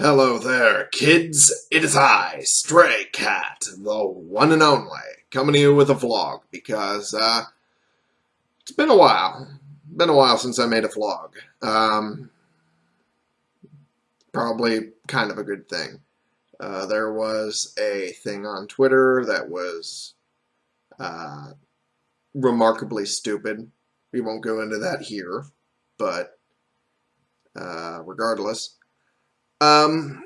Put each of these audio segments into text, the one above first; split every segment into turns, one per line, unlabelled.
Hello there, kids. It is I, Stray Cat, the one and only, coming to you with a vlog because uh, it's been a while. Been a while since I made a vlog. Um, probably kind of a good thing. Uh, there was a thing on Twitter that was uh, remarkably stupid. We won't go into that here, but uh, regardless. Um,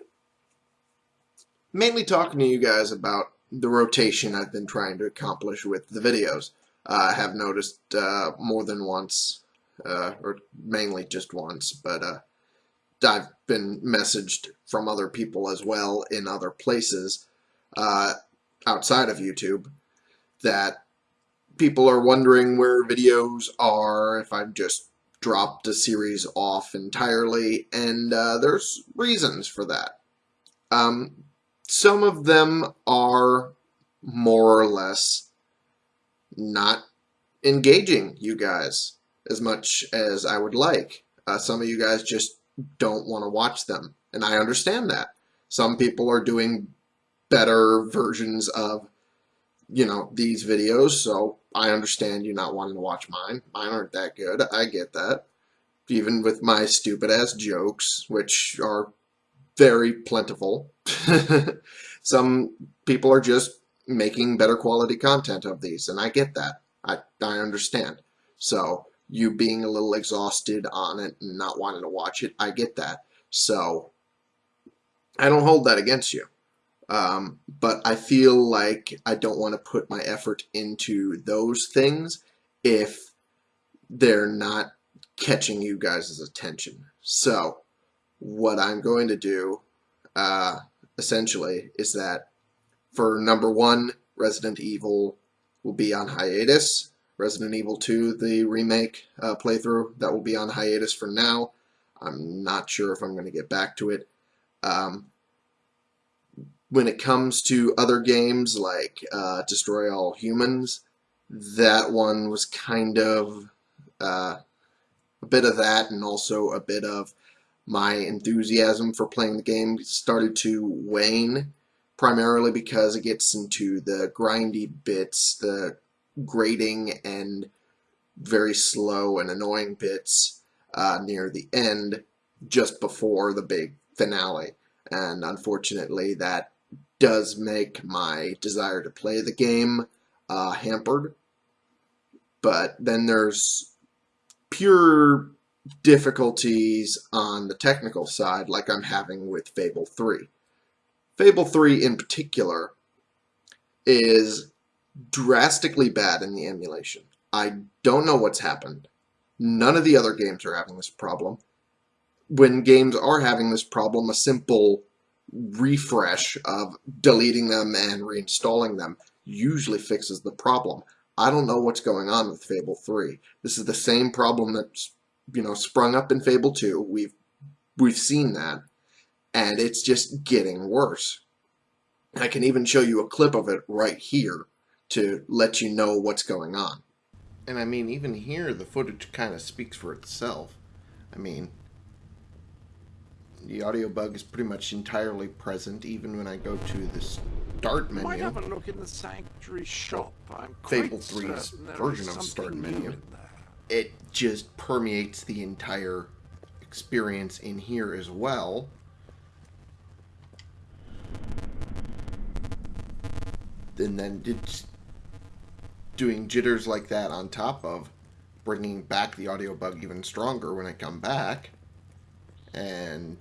mainly talking to you guys about the rotation I've been trying to accomplish with the videos. Uh, I have noticed uh, more than once, uh, or mainly just once, but uh, I've been messaged from other people as well in other places uh, outside of YouTube that people are wondering where videos are, if I'm just dropped a series off entirely, and uh, there's reasons for that. Um, some of them are more or less not engaging you guys as much as I would like. Uh, some of you guys just don't want to watch them, and I understand that. Some people are doing better versions of, you know, these videos, so I understand you not wanting to watch mine. Mine aren't that good. I get that. Even with my stupid ass jokes, which are very plentiful. Some people are just making better quality content of these, and I get that. I, I understand. So, you being a little exhausted on it and not wanting to watch it, I get that. So, I don't hold that against you. Um, but I feel like I don't want to put my effort into those things if they're not catching you guys' attention. So what I'm going to do uh, essentially is that for number one, Resident Evil will be on hiatus. Resident Evil 2, the remake uh, playthrough, that will be on hiatus for now. I'm not sure if I'm going to get back to it. Um, when it comes to other games like uh, Destroy All Humans, that one was kind of uh, a bit of that and also a bit of my enthusiasm for playing the game started to wane primarily because it gets into the grindy bits, the grating and very slow and annoying bits uh, near the end just before the big finale. And unfortunately, that does make my desire to play the game uh, hampered. But then there's pure difficulties on the technical side like I'm having with Fable 3. Fable 3 in particular is drastically bad in the emulation. I don't know what's happened. None of the other games are having this problem. When games are having this problem, a simple refresh of deleting them and reinstalling them usually fixes the problem. I don't know what's going on with Fable 3. This is the same problem that's, you know, sprung up in Fable 2. We've we've seen that and it's just getting worse. I can even show you a clip of it right here to let you know what's going on. And I mean, even here, the footage kind of speaks for itself. I mean, the audio bug is pretty much entirely present even when I go to the start menu.
Might have a look in the sanctuary shop. I'm
Fable 3's version of start menu. It just permeates the entire experience in here as well. And then it's doing jitters like that on top of bringing back the audio bug even stronger when I come back. And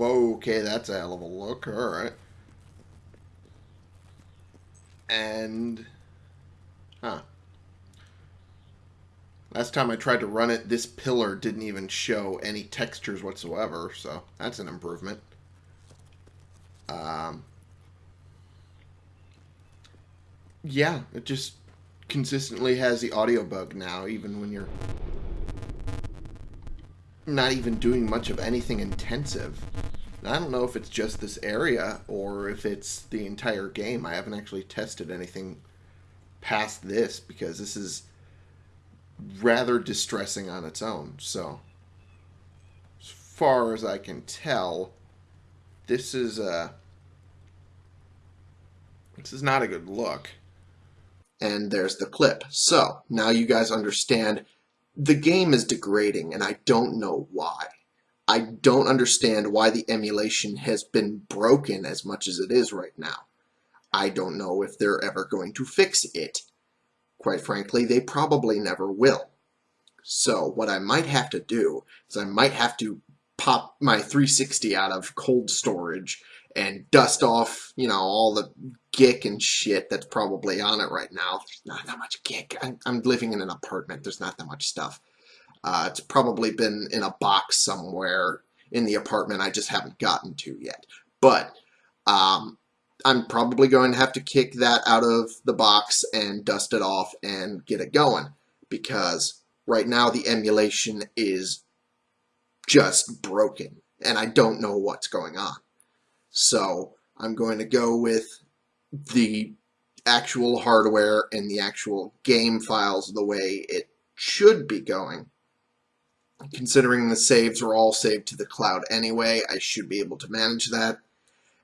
Okay, that's a hell of a look. Alright. And... Huh. Last time I tried to run it, this pillar didn't even show any textures whatsoever, so that's an improvement. Um, yeah, it just consistently has the audio bug now, even when you're not even doing much of anything intensive. I don't know if it's just this area or if it's the entire game. I haven't actually tested anything past this because this is rather distressing on its own. So, as far as I can tell, this is uh this is not a good look. And there's the clip. So now you guys understand the game is degrading and I don't know why. I don't understand why the emulation has been broken as much as it is right now. I don't know if they're ever going to fix it. Quite frankly, they probably never will. So what I might have to do is I might have to pop my 360 out of cold storage and dust off, you know, all the gick and shit that's probably on it right now. There's not that much gick. I'm, I'm living in an apartment. There's not that much stuff. Uh, it's probably been in a box somewhere in the apartment I just haven't gotten to yet. But um, I'm probably going to have to kick that out of the box and dust it off and get it going because right now the emulation is just broken and I don't know what's going on. So I'm going to go with the actual hardware and the actual game files the way it should be going. Considering the saves are all saved to the cloud anyway, I should be able to manage that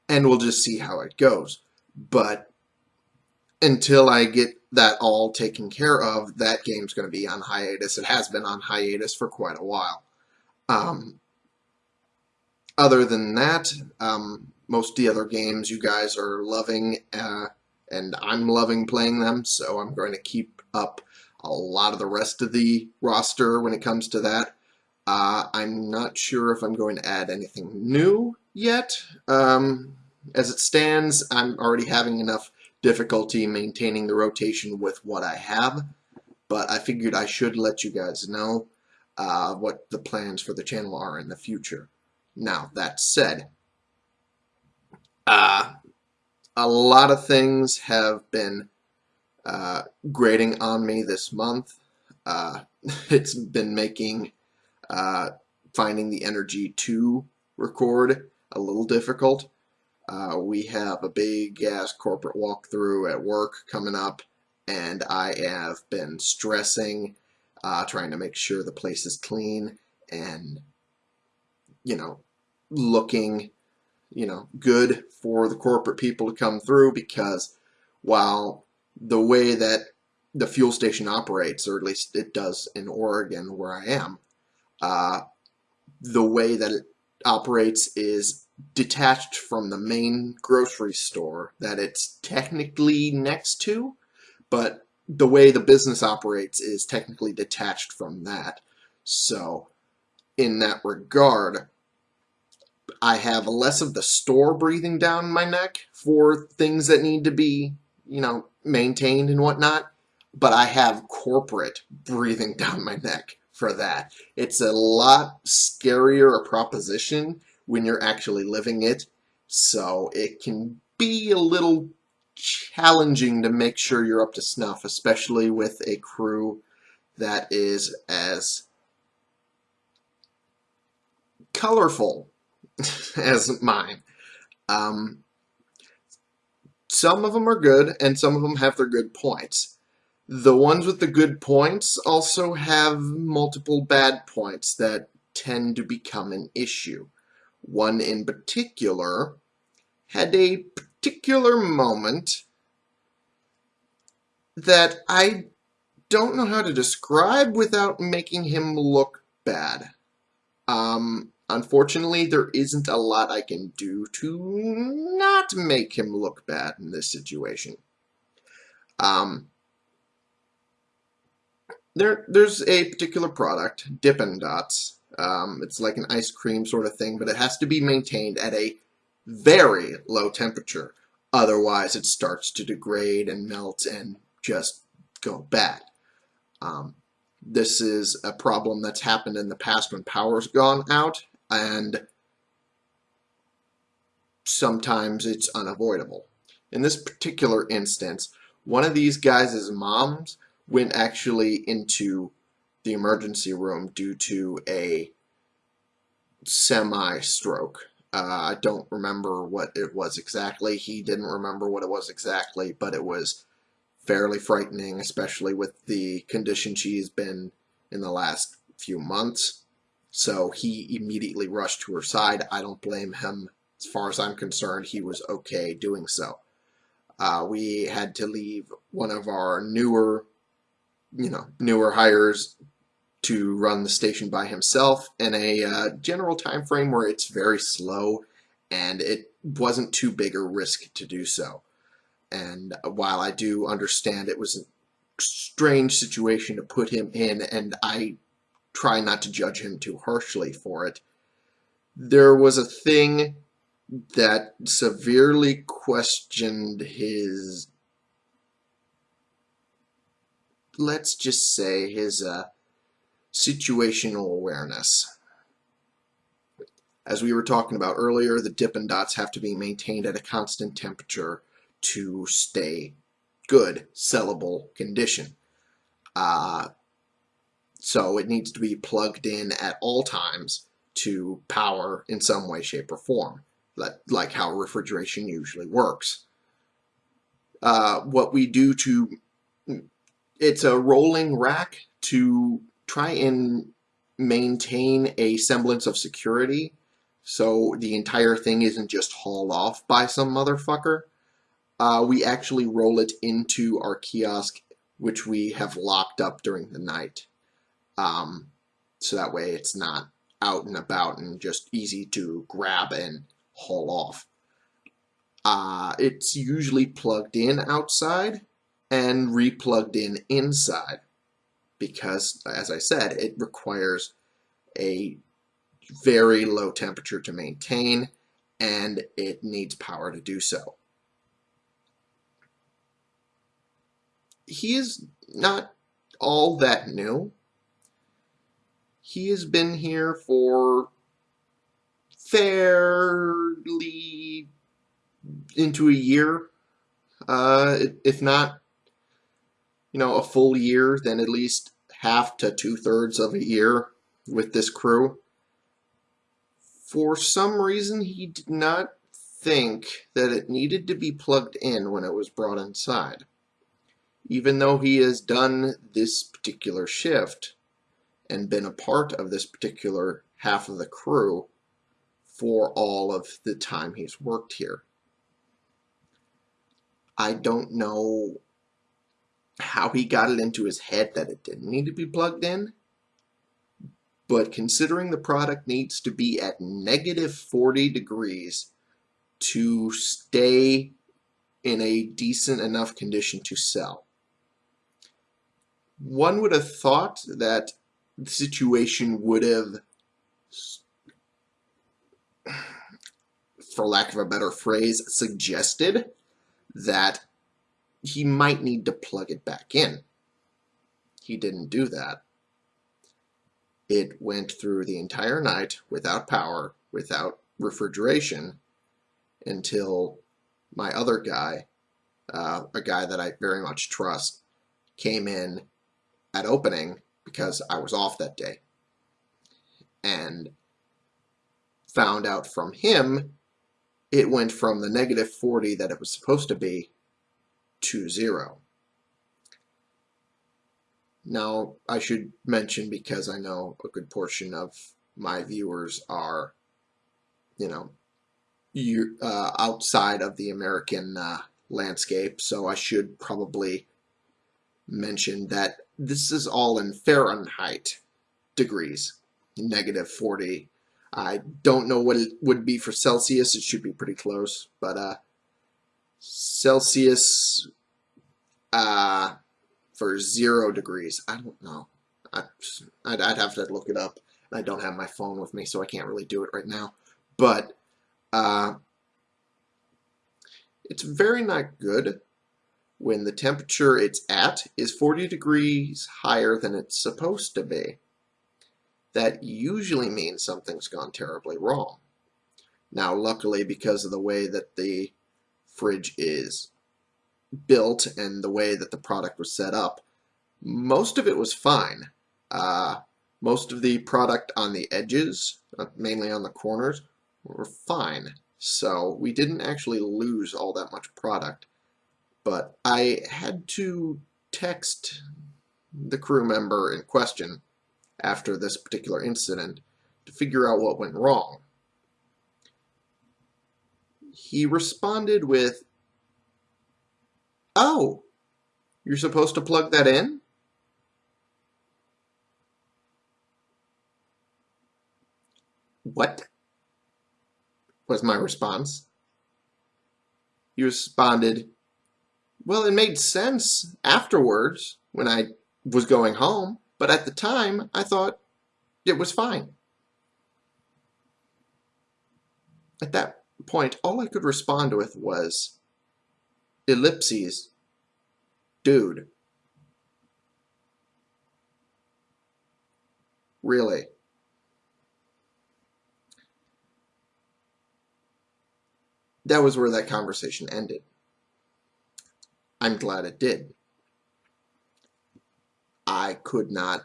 and we'll just see how it goes. But until I get that all taken care of, that game's going to be on hiatus. It has been on hiatus for quite a while. Um, other than that, um, most of the other games you guys are loving, uh, and I'm loving playing them, so I'm going to keep up a lot of the rest of the roster when it comes to that. Uh, I'm not sure if I'm going to add anything new yet. Um, as it stands, I'm already having enough difficulty maintaining the rotation with what I have, but I figured I should let you guys know uh, what the plans for the channel are in the future. Now, that said, uh, a lot of things have been uh, grading on me this month. Uh, it's been making uh, finding the energy to record a little difficult. Uh, we have a big ass corporate walkthrough at work coming up, and I have been stressing, uh, trying to make sure the place is clean and, you know, looking, you know, good for the corporate people to come through because while the way that the fuel station operates, or at least it does in Oregon where I am, uh, the way that it operates is detached from the main grocery store that it's technically next to, but the way the business operates is technically detached from that. So, in that regard, I have less of the store breathing down my neck for things that need to be, you know, maintained and whatnot, but I have corporate breathing down my neck for that. It's a lot scarier a proposition when you're actually living it, so it can be a little challenging to make sure you're up to snuff, especially with a crew that is as colorful as mine. Um, some of them are good, and some of them have their good points. The ones with the good points also have multiple bad points that tend to become an issue. One in particular had a particular moment that I don't know how to describe without making him look bad. Um, unfortunately, there isn't a lot I can do to not make him look bad in this situation. Um, there, there's a particular product, Dippin' Dots. Um, it's like an ice cream sort of thing, but it has to be maintained at a very low temperature. Otherwise, it starts to degrade and melt and just go bad. Um, this is a problem that's happened in the past when power's gone out, and sometimes it's unavoidable. In this particular instance, one of these guys' moms went actually into the emergency room due to a semi-stroke. Uh, I don't remember what it was exactly. He didn't remember what it was exactly, but it was fairly frightening, especially with the condition she's been in the last few months. So he immediately rushed to her side. I don't blame him as far as I'm concerned, he was okay doing so. Uh, we had to leave one of our newer, you know, newer hires to run the station by himself in a uh, general time frame where it's very slow and it wasn't too big a risk to do so. And while I do understand it was a strange situation to put him in, and I try not to judge him too harshly for it, there was a thing that severely questioned his, let's just say, his uh, situational awareness. As we were talking about earlier, the dip Dippin' Dots have to be maintained at a constant temperature to stay good, sellable condition. Uh, so it needs to be plugged in at all times to power in some way, shape, or form, like how refrigeration usually works. Uh, what we do to, it's a rolling rack to try and maintain a semblance of security so the entire thing isn't just hauled off by some motherfucker. Uh, we actually roll it into our kiosk, which we have locked up during the night. Um, so that way it's not out and about and just easy to grab and haul off. Uh, it's usually plugged in outside and replugged in inside because, as I said, it requires a very low temperature to maintain and it needs power to do so. He is not all that new. He has been here for fairly into a year, uh, if not, you know, a full year, then at least half to two thirds of a year with this crew. For some reason, he did not think that it needed to be plugged in when it was brought inside. Even though he has done this particular shift and been a part of this particular half of the crew for all of the time he's worked here. I don't know how he got it into his head that it didn't need to be plugged in but considering the product needs to be at negative 40 degrees to stay in a decent enough condition to sell. One would have thought that the situation would have, for lack of a better phrase, suggested that he might need to plug it back in. He didn't do that. It went through the entire night without power, without refrigeration, until my other guy, uh, a guy that I very much trust, came in at opening because I was off that day and found out from him it went from the negative 40 that it was supposed to be to zero. Now, I should mention, because I know a good portion of my viewers are, you know, you, uh, outside of the American uh, landscape, so I should probably mention that this is all in Fahrenheit degrees, negative 40. I don't know what it would be for Celsius. It should be pretty close, but uh, Celsius, uh, for zero degrees. I don't know. I, I'd, I'd have to look it up. I don't have my phone with me, so I can't really do it right now. But uh, it's very not good when the temperature it's at is 40 degrees higher than it's supposed to be. That usually means something's gone terribly wrong. Now, luckily, because of the way that the fridge is built and the way that the product was set up, most of it was fine. Uh, most of the product on the edges, uh, mainly on the corners, were fine. So we didn't actually lose all that much product. But I had to text the crew member in question after this particular incident to figure out what went wrong. he responded with, Oh, you're supposed to plug that in? What? was my response. He responded, Well, it made sense afterwards when I was going home, but at the time I thought it was fine. At that point, all I could respond with was, Ellipses, dude. Really? that was where that conversation ended. I'm glad it did. I could not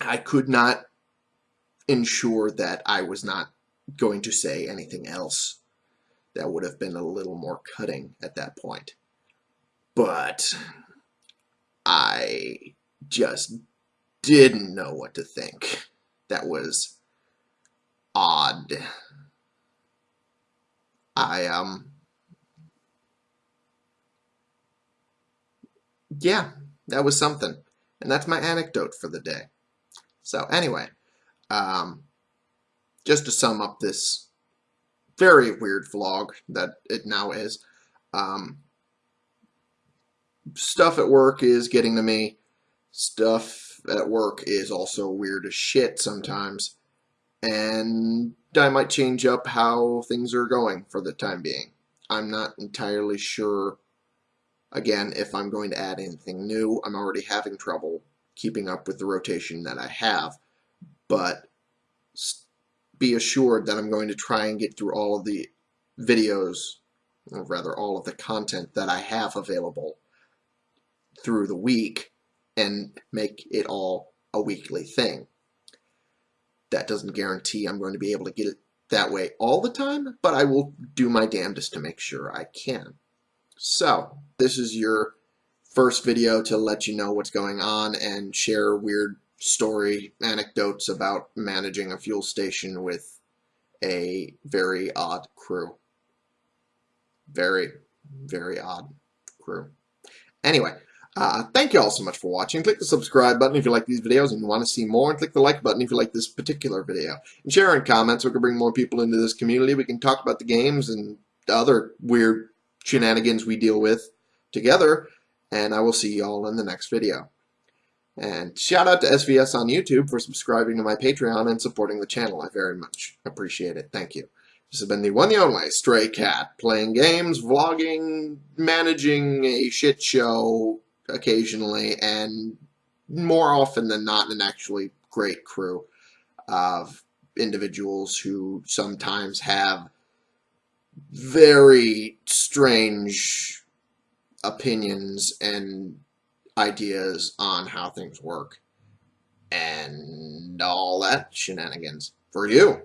I could not ensure that I was not going to say anything else that would have been a little more cutting at that point. But I just didn't know what to think. That was odd. I um yeah, that was something. And that's my anecdote for the day. So anyway, um, just to sum up this very weird vlog that it now is, um, stuff at work is getting to me. Stuff at work is also weird as shit sometimes. And I might change up how things are going for the time being. I'm not entirely sure, again, if I'm going to add anything new. I'm already having trouble keeping up with the rotation that I have, but be assured that I'm going to try and get through all of the videos, or rather all of the content that I have available through the week and make it all a weekly thing that doesn't guarantee I'm going to be able to get it that way all the time, but I will do my damnedest to make sure I can. So, this is your first video to let you know what's going on and share weird story anecdotes about managing a fuel station with a very odd crew. Very, very odd crew. Anyway, uh, thank you all so much for watching. Click the subscribe button if you like these videos and want to see more, and click the like button if you like this particular video. And share in comments so we can bring more people into this community. We can talk about the games and other weird shenanigans we deal with together, and I will see you all in the next video. And shout out to SVS on YouTube for subscribing to my Patreon and supporting the channel. I very much appreciate it. Thank you. This has been the one the only Stray Cat, playing games, vlogging, managing a shit show, occasionally, and more often than not, an actually great crew of individuals who sometimes have very strange opinions and ideas on how things work and all that shenanigans for you.